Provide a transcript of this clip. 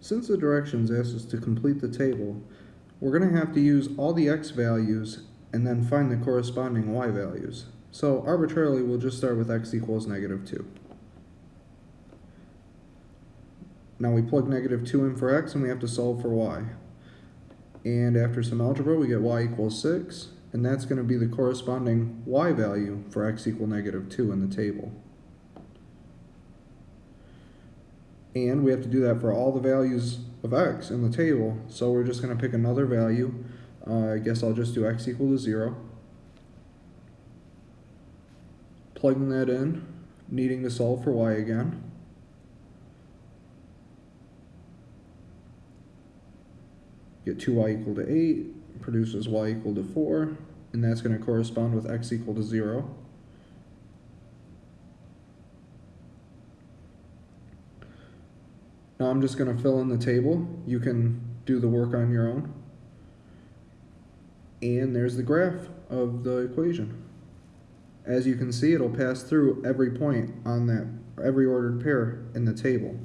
Since the directions ask us to complete the table, we're going to have to use all the x values and then find the corresponding y values. So arbitrarily, we'll just start with x equals negative 2. Now we plug negative 2 in for x and we have to solve for y. And after some algebra, we get y equals 6, and that's going to be the corresponding y value for x equal negative 2 in the table. And we have to do that for all the values of x in the table, so we're just going to pick another value. Uh, I guess I'll just do x equal to 0. Plugging that in, needing to solve for y again. Get 2y equal to 8, produces y equal to 4, and that's going to correspond with x equal to 0. Now I'm just going to fill in the table. You can do the work on your own. And there's the graph of the equation. As you can see, it'll pass through every point on that, every ordered pair in the table.